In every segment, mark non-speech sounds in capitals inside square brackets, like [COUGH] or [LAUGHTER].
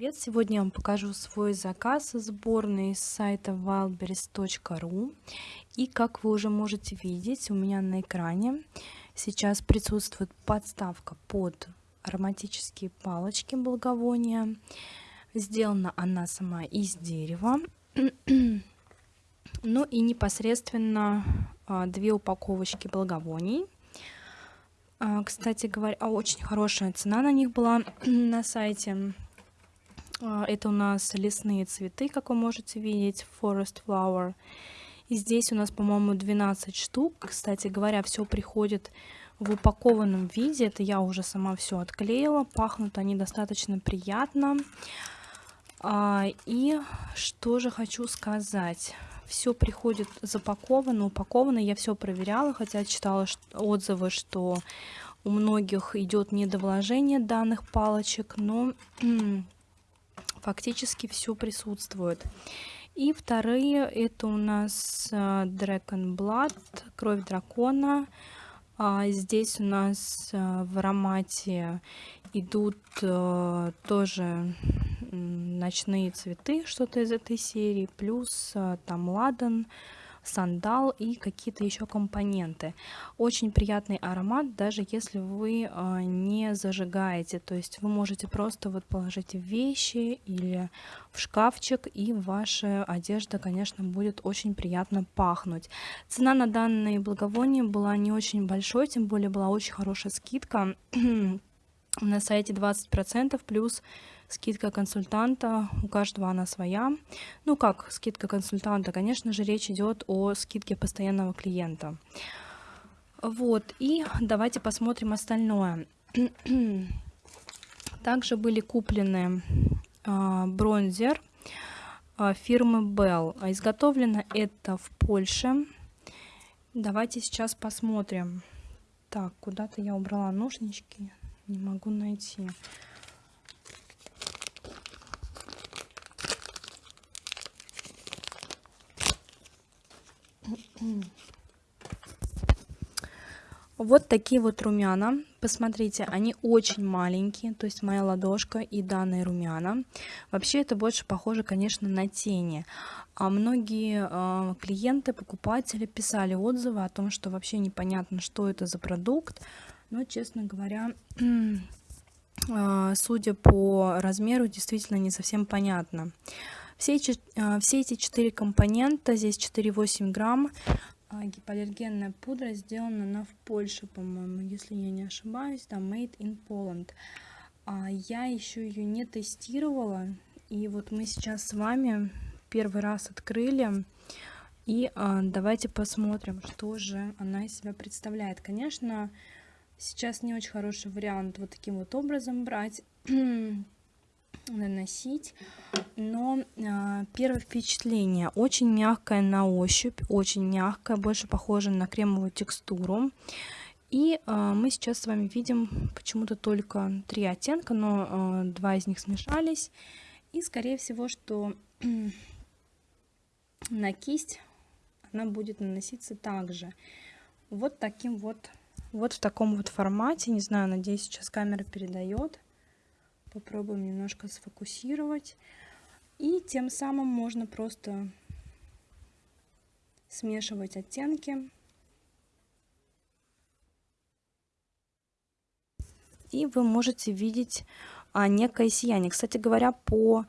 Привет! Сегодня я вам покажу свой заказ сборный с сайта wildberries.ru и как вы уже можете видеть у меня на экране сейчас присутствует подставка под ароматические палочки благовония. Сделана она сама из дерева. [CLEARS THROAT] Ну и непосредственно а, две упаковочки благовоний. А, кстати говоря очень хорошая цена на них была [CLEARS THROAT] на сайте это у нас лесные цветы, как вы можете видеть, Forest Flower. И здесь у нас, по-моему, 12 штук. Кстати говоря, все приходит в упакованном виде. Это я уже сама все отклеила. Пахнут они достаточно приятно. А, и что же хочу сказать. Все приходит запаковано, упаковано. Я все проверяла, хотя читала отзывы, что у многих идет недовложение данных палочек, но фактически все присутствует. И вторые это у нас э, Dragon Blood, кровь дракона. А здесь у нас э, в аромате идут э, тоже ночные цветы, что-то из этой серии, плюс там ладан, сандал и какие-то еще компоненты. Очень приятный аромат, даже если вы а, не зажигаете. То есть вы можете просто вот положить вещи или в шкафчик, и ваша одежда, конечно, будет очень приятно пахнуть. Цена на данные благовония была не очень большой, тем более была очень хорошая скидка [CLEARS THROAT] на сайте 20% плюс скидка консультанта, у каждого она своя. Ну как скидка консультанта? Конечно же, речь идет о скидке постоянного клиента. Вот, и давайте посмотрим остальное. [CLEARS THROAT] Также были куплены э, бронзер э, фирмы Bell. Изготовлено это в Польше. Давайте сейчас посмотрим. Так, куда-то я убрала ножнички, не могу найти. Вот такие вот румяна. Посмотрите, они очень маленькие, то есть моя ладошка и данные румяна. Вообще это больше похоже, конечно, на тени. А многие э, клиенты, покупатели писали отзывы о том, что вообще непонятно, что это за продукт. Но, честно говоря, [CLEARS THROAT] э, судя по размеру, действительно не совсем понятно. Все, э, все эти четыре компонента, здесь 4,8 грамм, а, гипоаллергенная пудра сделана она в Польше, по-моему, если я не ошибаюсь, да, made in Poland. А я еще ее не тестировала, и вот мы сейчас с вами первый раз открыли, и а, давайте посмотрим, что же она из себя представляет. Конечно, сейчас не очень хороший вариант вот таким вот образом брать наносить но э, первое впечатление очень мягкое на ощупь очень мягкое больше похоже на кремовую текстуру. И э, мы сейчас с вами видим почему-то только три оттенка но э, два из них смешались. И скорее всего что [CLEARS THROAT] на кисть она будет наноситься также. Вот таким вот вот в таком вот формате. Не знаю надеюсь сейчас камера передает попробуем немножко сфокусировать. И тем самым можно просто смешивать оттенки. И вы можете видеть а, некое сияние. Кстати говоря по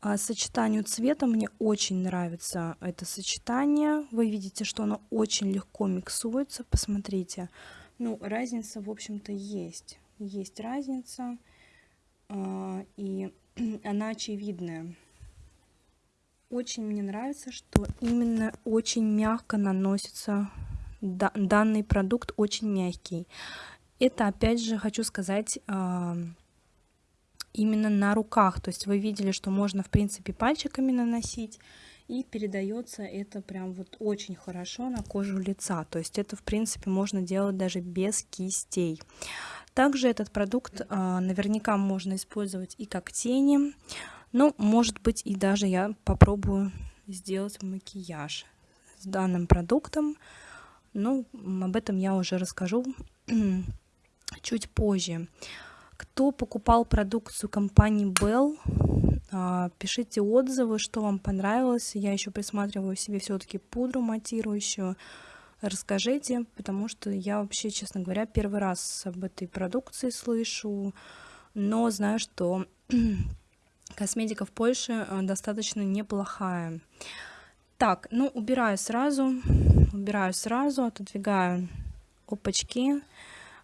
а, сочетанию цвета мне очень нравится это сочетание. Вы видите что оно очень легко миксуется. Посмотрите. Ну разница в общем-то есть. Есть разница и [CLEARS THROAT] она очевидная. Очень мне нравится, что именно очень мягко наносится данный продукт, очень мягкий. Это, опять же, хочу сказать, а, именно на руках. То есть вы видели, что можно, в принципе, пальчиками наносить, и передается это прям вот очень хорошо на кожу лица. То есть это, в принципе, можно делать даже без кистей. Также этот продукт а, наверняка можно использовать и как тени, но может быть и даже я попробую сделать макияж с данным продуктом. Но об этом я уже расскажу [CLEARS THROAT] чуть позже. Кто покупал продукцию компании Bell, пишите отзывы, что вам понравилось. Я еще присматриваю себе все-таки пудру матирующую. Расскажите, потому что я вообще, честно говоря, первый раз об этой продукции слышу, но знаю, что [CLEARS THROAT] косметика в Польше э, достаточно неплохая. Так, ну убираю сразу, убираю сразу, отодвигаю опачки,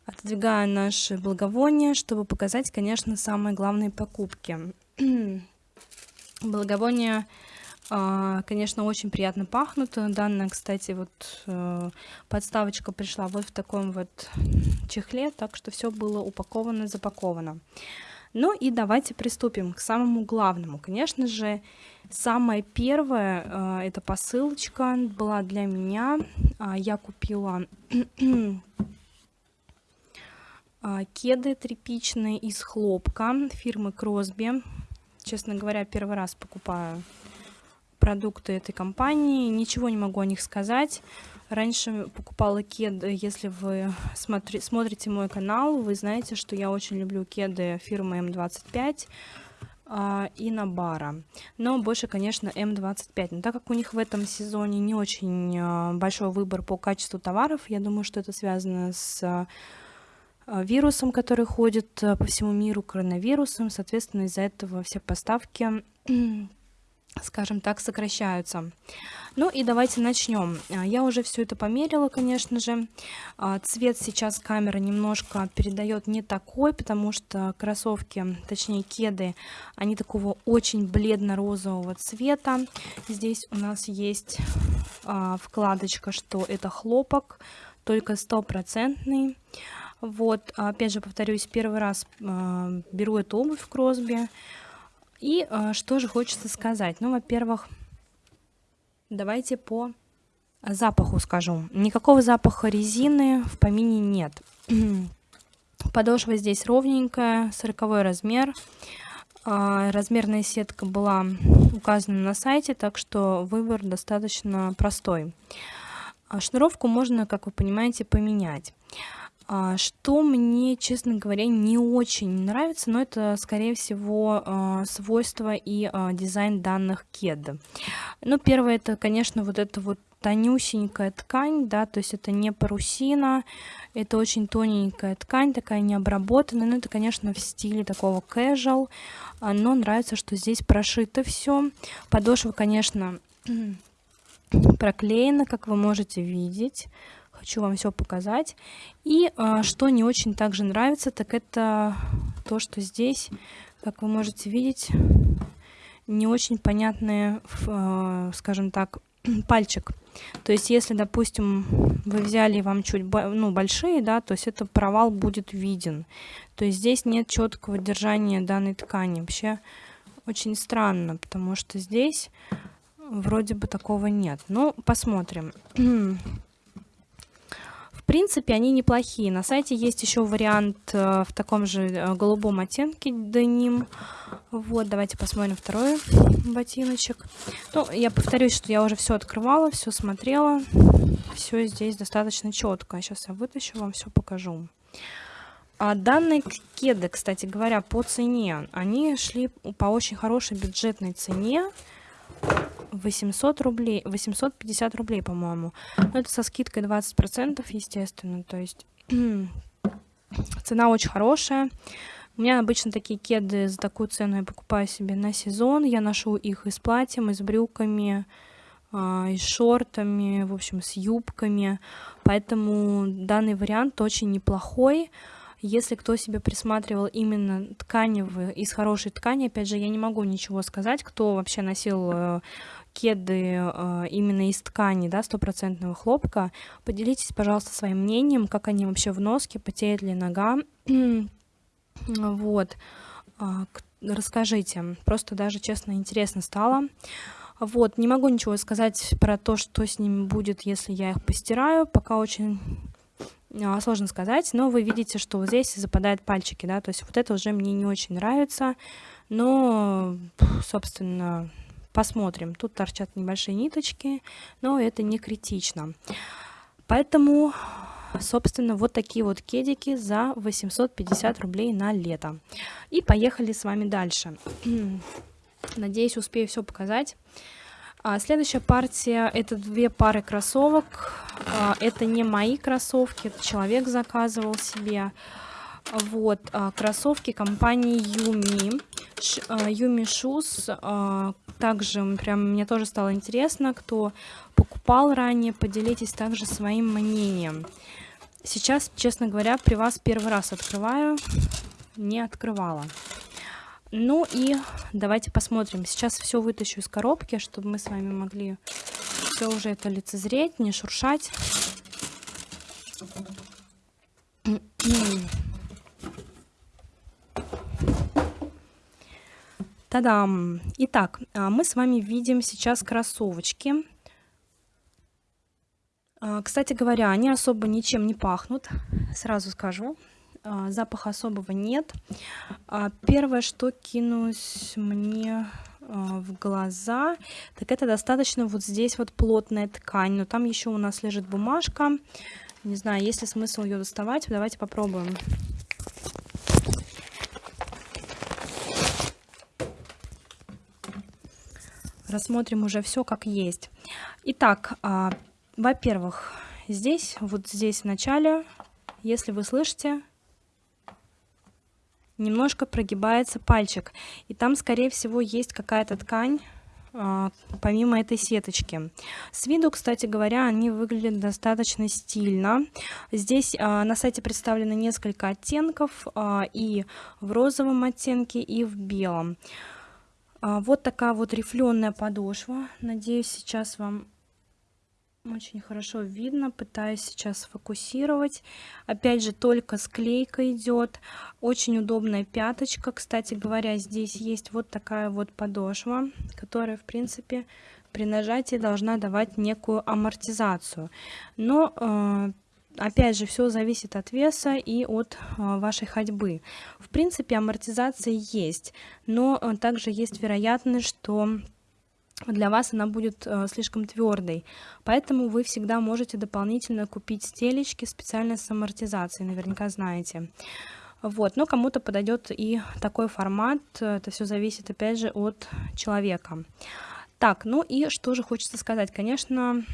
отодвигаю наши благовония, чтобы показать, конечно, самые главные покупки. [CLEARS THROAT] Благовония, а, конечно, очень приятно пахнут. Данная, кстати, вот э, подставочка пришла вот в таком вот чехле, так что все было упаковано, запаковано. Ну и давайте приступим к самому главному. Конечно же, самое первое, э, это посылочка была для меня. А, я купила [CLEARS THROAT] а, кеды тряпичные из хлопка фирмы Кросби. Честно говоря, первый раз покупаю продукты этой компании. Ничего не могу о них сказать. Раньше покупала кеды, если вы смотри, смотрите мой канал, вы знаете, что я очень люблю кеды фирмы М25 а, и Набара. Но больше, конечно, М25. Но так как у них в этом сезоне не очень а, большой выбор по качеству товаров, я думаю, что это связано с а, вирусом, который ходит а, по всему миру, коронавирусом. Соответственно, из-за этого все поставки, [CLEARS THROAT] скажем так, сокращаются. Ну и давайте начнем. А, я уже все это померила, конечно же. Цвет сейчас камера немножко передает не такой, потому что кроссовки, точнее кеды, они такого очень бледно-розового цвета. Здесь у нас есть вкладочка, что это хлопок, только стопроцентный. Вот, опять же, повторюсь, первый раз э, беру эту обувь в Кросби. И э, что же хочется сказать? Ну, во-первых, давайте по запаху скажу. Никакого запаха резины в помине нет. [CLEARS THROAT] Подошва здесь ровненькая, 40 размер. Э, размерная сетка была указана на сайте, так что выбор достаточно простой. Шнуровку можно, как вы понимаете, поменять. А, что мне, честно говоря, не очень нравится, но это, скорее всего, а, свойства и а, дизайн данных кед. Ну, первое, это, конечно, вот это вот тонюсенькая ткань, да, то есть это не парусина, это очень тоненькая ткань, такая необработанная, но это, конечно, в стиле такого casual, но нравится, что здесь прошито все. Подошва, конечно, [CLEARS THROAT] проклеена, как вы можете видеть, хочу вам все показать. И а, что не очень также нравится, так это то, что здесь, как вы можете видеть, не очень понятный, а, скажем так, [CLEARS THROAT] пальчик. То есть, если, допустим, вы взяли вам чуть ну, большие, да, то есть это провал будет виден. То есть здесь нет четкого держания данной ткани. Вообще очень странно, потому что здесь вроде бы такого нет. Ну, посмотрим. [CLEARS THROAT] принципе, они неплохие. На сайте есть еще вариант э, в таком же э, голубом оттенке деним. Вот, давайте посмотрим второй ботиночек. Ну, я повторюсь, что я уже все открывала, все смотрела. Все здесь достаточно четко. Сейчас я вытащу, вам все покажу. А данные кеды, кстати говоря, по цене, они шли по очень хорошей бюджетной цене. 800 рублей, 850 рублей, по-моему. Но это со скидкой 20%, естественно, то есть [CLEARS THROAT] цена очень хорошая. У меня обычно такие кеды за такую цену я покупаю себе на сезон. Я ношу их и с платьем, и с брюками, а, и с шортами, в общем, с юбками. Поэтому данный вариант очень неплохой. Если кто себе присматривал именно тканевые, из хорошей ткани, опять же, я не могу ничего сказать, кто вообще носил э, кеды э, именно из ткани, да, стопроцентного хлопка. Поделитесь, пожалуйста, своим мнением, как они вообще в носке, потеет ли нога. [CLEARS THROAT] вот. А, расскажите. Просто даже, честно, интересно стало. Вот, не могу ничего сказать про то, что с ними будет, если я их постираю. Пока очень сложно сказать, но вы видите, что вот здесь западают пальчики, да, то есть вот это уже мне не очень нравится, но, собственно, посмотрим. Тут торчат небольшие ниточки, но это не критично. Поэтому, собственно, вот такие вот кедики за 850 рублей на лето. И поехали с вами дальше. Надеюсь, успею все показать. А, следующая партия это две пары кроссовок. А, это не мои кроссовки, это человек заказывал себе. Вот, а, кроссовки компании Юми. Юми Шуз. Также прям мне тоже стало интересно, кто покупал ранее, поделитесь также своим мнением. Сейчас, честно говоря, при вас первый раз открываю, не открывала. Ну и давайте посмотрим. Сейчас все вытащу из коробки, чтобы мы с вами могли все уже это лицезреть, не шуршать. Та-дам! Итак, а, мы с вами видим сейчас кроссовочки. А, кстати говоря, они особо ничем не пахнут, сразу скажу. А, запаха особого нет. А, первое, что кинулось мне а, в глаза, так это достаточно вот здесь вот плотная ткань. Но там еще у нас лежит бумажка. Не знаю, есть ли смысл ее доставать. Давайте попробуем. Рассмотрим уже все как есть. Итак, во-первых, здесь, вот здесь в начале, если вы слышите, немножко прогибается пальчик. И там, скорее всего, есть какая-то ткань, а, помимо этой сеточки. С виду, кстати говоря, они выглядят достаточно стильно. Здесь а, на сайте представлено несколько оттенков, а, и в розовом оттенке, и в белом. Вот такая вот рифленая подошва. Надеюсь, сейчас вам очень хорошо видно, пытаюсь сейчас сфокусировать. Опять же, только склейка идет. Очень удобная пяточка. Кстати говоря, здесь есть вот такая вот подошва, которая, в принципе, при нажатии должна давать некую амортизацию. Но, э, опять же, все зависит от веса и от э, вашей ходьбы. В принципе, амортизация есть, но э, также есть вероятность, что для вас она будет э, слишком твердой. Поэтому вы всегда можете дополнительно купить стелечки специально с амортизацией, наверняка знаете. Вот, но кому-то подойдет и такой формат, это все зависит опять же от человека. Так, ну и что же хочется сказать, конечно,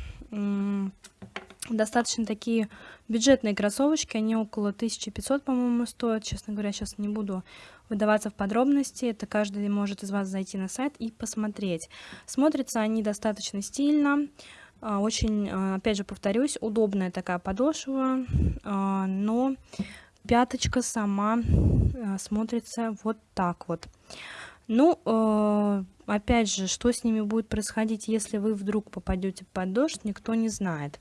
достаточно такие бюджетные кроссовочки, они около 1500, по-моему, стоят, честно говоря, сейчас не буду выдаваться в подробности, это каждый может из вас зайти на сайт и посмотреть. Смотрятся они достаточно стильно, а, очень, а, опять же повторюсь, удобная такая подошва, а, но пяточка сама смотрится вот так вот. Ну, опять же, что с ними будет происходить, если вы вдруг попадете под дождь, никто не знает.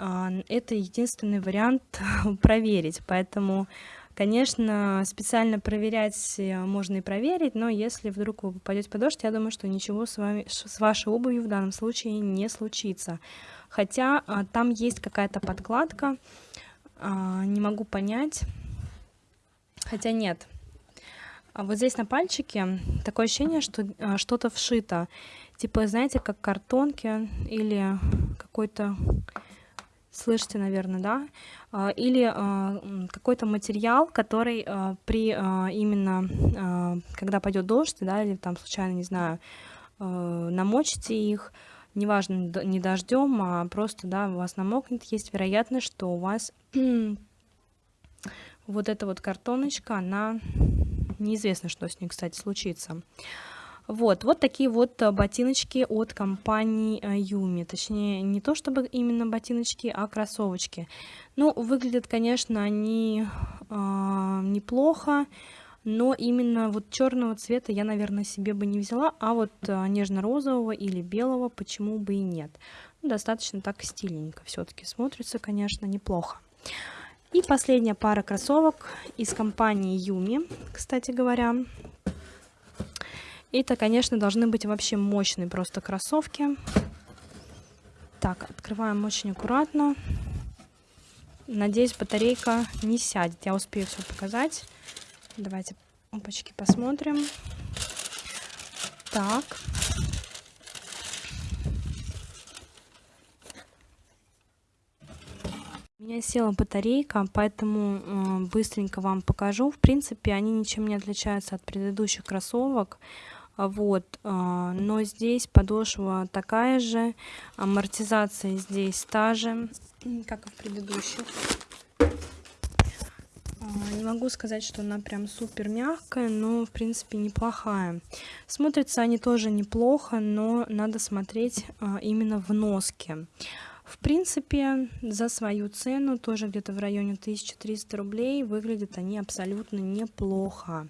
Это единственный вариант [LAUGHS] проверить, поэтому Конечно, специально проверять э, можно и проверить, но если вдруг вы попадете под дождь, я думаю, что ничего с, вами, с вашей обувью в данном случае не случится. Хотя а, там есть какая-то подкладка, а, не могу понять, хотя нет. А вот здесь на пальчике такое ощущение, что а, что-то вшито. Типа, знаете, как картонки или какой-то слышите, наверное, да, а, или а, какой-то материал, который а, при именно, когда пойдет дождь, да, или там случайно, не знаю, намочите их, неважно, не дождем, а просто, да, у вас намокнет, есть вероятность, что у вас [CLEARS THROAT] вот эта вот картоночка, она неизвестно, что с ней, кстати, случится. Вот, вот такие вот э, ботиночки от компании Юми. Э, Точнее, не то чтобы именно ботиночки, а кроссовочки. Ну, выглядят, конечно, они э, неплохо, но именно вот черного цвета я, наверное, себе бы не взяла, а вот э, нежно-розового или белого почему бы и нет. Ну, достаточно так стильненько все-таки смотрится, конечно, неплохо. И последняя пара кроссовок из компании Юми, кстати говоря. Это, конечно, должны быть вообще мощные просто кроссовки. Так, открываем очень аккуратно. Надеюсь, батарейка не сядет. Я успею все показать. Давайте опачки посмотрим. Так. У меня села батарейка, поэтому э, быстренько вам покажу. В принципе, они ничем не отличаются от предыдущих кроссовок. Вот а, но здесь подошва такая же амортизация здесь та же как и в предыдущих. А, не могу сказать что она прям супер мягкая но в принципе неплохая. Смотрятся они тоже неплохо но надо смотреть а, именно в носке. В принципе за свою цену тоже где-то в районе 1300 рублей выглядят они абсолютно неплохо